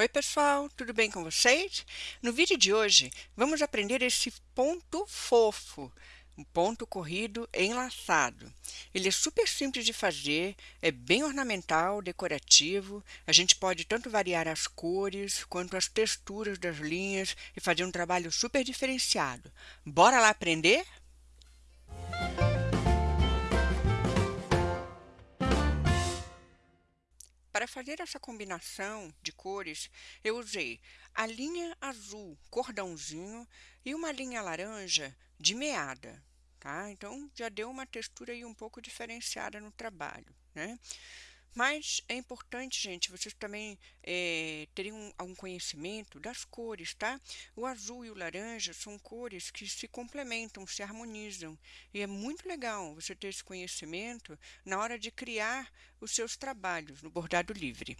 Oi pessoal, tudo bem com vocês? No vídeo de hoje vamos aprender esse ponto fofo, um ponto corrido enlaçado. Ele é super simples de fazer, é bem ornamental, decorativo, a gente pode tanto variar as cores quanto as texturas das linhas e fazer um trabalho super diferenciado. Bora lá aprender? Para fazer essa combinação de cores, eu usei a linha azul cordãozinho e uma linha laranja de meada, tá? Então, já deu uma textura aí um pouco diferenciada no trabalho, né? Mas é importante, gente, vocês também é, terem um, algum conhecimento das cores, tá? O azul e o laranja são cores que se complementam, se harmonizam. E é muito legal você ter esse conhecimento na hora de criar os seus trabalhos no bordado livre.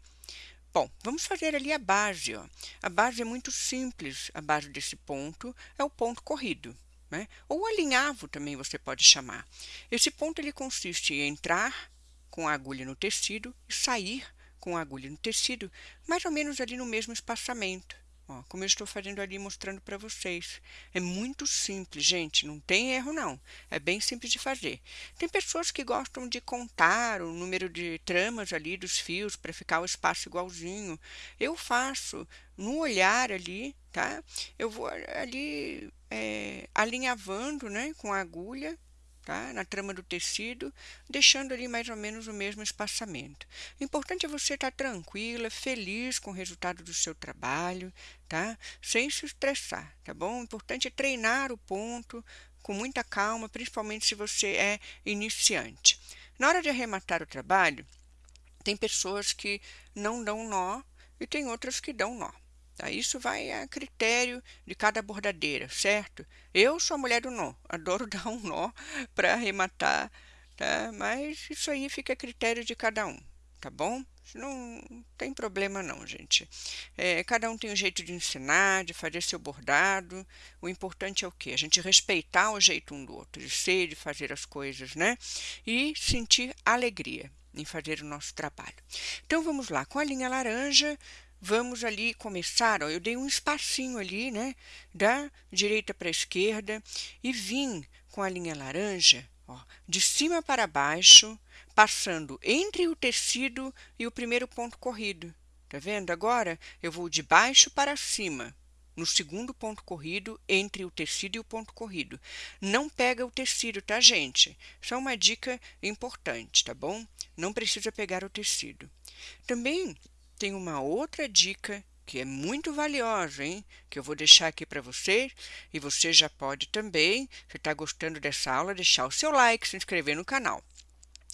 Bom, vamos fazer ali a base. Ó. A base é muito simples. A base desse ponto é o ponto corrido. Né? Ou alinhavo também você pode chamar. Esse ponto ele consiste em entrar com a agulha no tecido e sair com a agulha no tecido, mais ou menos ali no mesmo espaçamento. Ó, como eu estou fazendo ali, mostrando para vocês. É muito simples, gente, não tem erro não. É bem simples de fazer. Tem pessoas que gostam de contar o número de tramas ali dos fios para ficar o espaço igualzinho. Eu faço no olhar ali, tá? Eu vou ali é, alinhavando né, com a agulha tá? na trama do tecido, deixando ali mais ou menos o mesmo espaçamento. O importante é você estar tranquila, feliz com o resultado do seu trabalho, tá? sem se estressar, tá bom? O importante é treinar o ponto com muita calma, principalmente se você é iniciante. Na hora de arrematar o trabalho, tem pessoas que não dão nó e tem outras que dão nó. Isso vai a critério de cada bordadeira, certo? Eu sou a mulher do nó, adoro dar um nó para arrematar, tá? mas isso aí fica a critério de cada um, tá bom? Não tem problema não, gente. É, cada um tem um jeito de ensinar, de fazer seu bordado. O importante é o quê? A gente respeitar o jeito um do outro, de ser, de fazer as coisas, né? E sentir alegria em fazer o nosso trabalho. Então, vamos lá. Com a linha laranja, vamos ali começar, ó, eu dei um espacinho ali, né, da direita para a esquerda e vim com a linha laranja, ó, de cima para baixo, passando entre o tecido e o primeiro ponto corrido. Tá vendo? Agora eu vou de baixo para cima, no segundo ponto corrido, entre o tecido e o ponto corrido. Não pega o tecido, tá, gente? Isso é uma dica importante, tá bom? Não precisa pegar o tecido. Também tem uma outra dica que é muito valiosa, hein? Que eu vou deixar aqui para vocês. E você já pode também, se está gostando dessa aula, deixar o seu like, se inscrever no canal.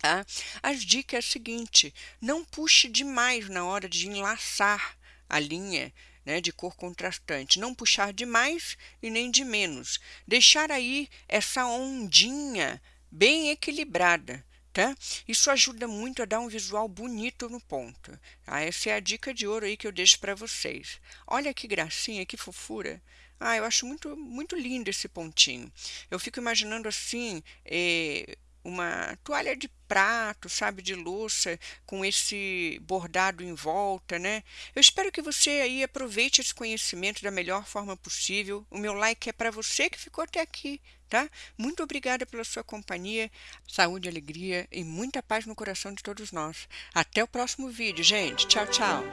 Tá? As dicas é a seguinte, não puxe demais na hora de enlaçar a linha né, de cor contrastante. Não puxar de mais e nem de menos. Deixar aí essa ondinha bem equilibrada tá? Isso ajuda muito a dar um visual bonito no ponto. Ah, essa é a dica de ouro aí que eu deixo para vocês. Olha que gracinha, que fofura. Ah, eu acho muito, muito lindo esse pontinho. Eu fico imaginando assim, eh, uma toalha de prato, sabe, de louça, com esse bordado em volta, né? Eu espero que você aí aproveite esse conhecimento da melhor forma possível. O meu like é para você que ficou até aqui, tá? Muito obrigada pela sua companhia, saúde, alegria e muita paz no coração de todos nós. Até o próximo vídeo, gente. Tchau, tchau.